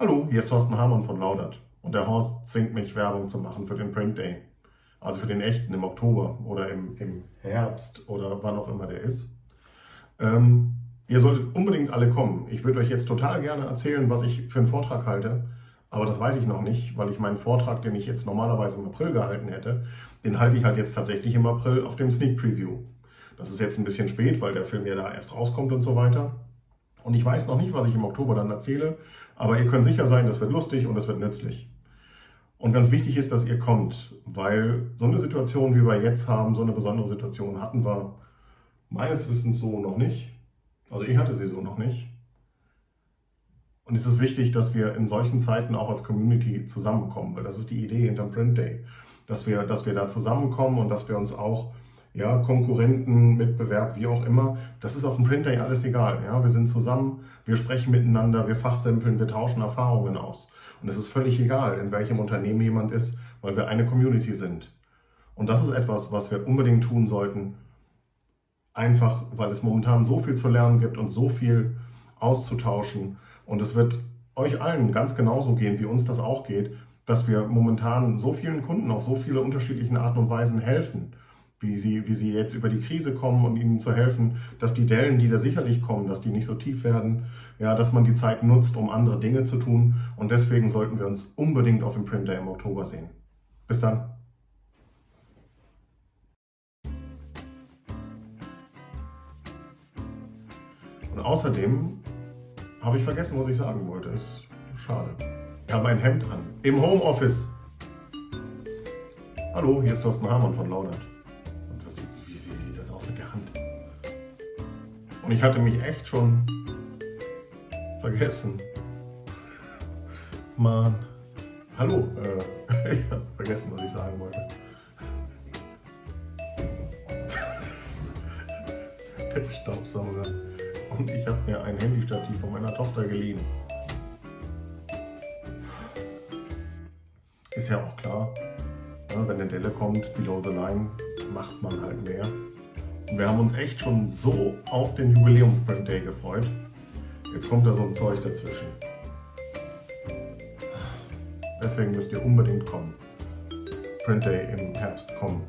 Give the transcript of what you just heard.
Hallo, hier ist Thorsten Hamann von Laudert und der Horst zwingt mich Werbung zu machen für den Print Day. Also für den echten im Oktober oder im, im Herbst oder wann auch immer der ist. Ähm, ihr solltet unbedingt alle kommen. Ich würde euch jetzt total gerne erzählen, was ich für einen Vortrag halte, aber das weiß ich noch nicht, weil ich meinen Vortrag, den ich jetzt normalerweise im April gehalten hätte, den halte ich halt jetzt tatsächlich im April auf dem Sneak Preview. Das ist jetzt ein bisschen spät, weil der Film ja da erst rauskommt und so weiter. Und ich weiß noch nicht, was ich im Oktober dann erzähle, aber ihr könnt sicher sein, das wird lustig und es wird nützlich. Und ganz wichtig ist, dass ihr kommt, weil so eine Situation, wie wir jetzt haben, so eine besondere Situation hatten wir meines Wissens so noch nicht. Also ich hatte sie so noch nicht. Und es ist wichtig, dass wir in solchen Zeiten auch als Community zusammenkommen, weil das ist die Idee hinterm Print Day, dass wir, dass wir da zusammenkommen und dass wir uns auch ja, Konkurrenten, Mitbewerb, wie auch immer. Das ist auf dem Print Day alles egal. Ja? Wir sind zusammen, wir sprechen miteinander, wir fachsimpeln, wir tauschen Erfahrungen aus. Und es ist völlig egal, in welchem Unternehmen jemand ist, weil wir eine Community sind. Und das ist etwas, was wir unbedingt tun sollten, einfach weil es momentan so viel zu lernen gibt und so viel auszutauschen. Und es wird euch allen ganz genauso gehen, wie uns das auch geht, dass wir momentan so vielen Kunden auf so viele unterschiedliche Arten und Weisen helfen wie sie, wie sie jetzt über die Krise kommen und ihnen zu helfen, dass die Dellen, die da sicherlich kommen, dass die nicht so tief werden, ja, dass man die Zeit nutzt, um andere Dinge zu tun. Und deswegen sollten wir uns unbedingt auf dem Print Day im Oktober sehen. Bis dann. Und außerdem habe ich vergessen, was ich sagen wollte. Ist schade. Ich habe ein Hemd an. Im Homeoffice. Hallo, hier ist Thorsten Hamann von Laudert. Und ich hatte mich echt schon vergessen. Mann. Hallo. Äh, ich habe vergessen, was ich sagen wollte. Der Staubsauger. Und ich habe mir ein Handystativ von meiner Tochter geliehen. Ist ja auch klar, ne, wenn eine Delle kommt, below the line, macht man halt mehr. Wir haben uns echt schon so auf den Jubiläums-Print Day gefreut. Jetzt kommt da so ein Zeug dazwischen. Deswegen müsst ihr unbedingt kommen. Print Day im Herbst kommen.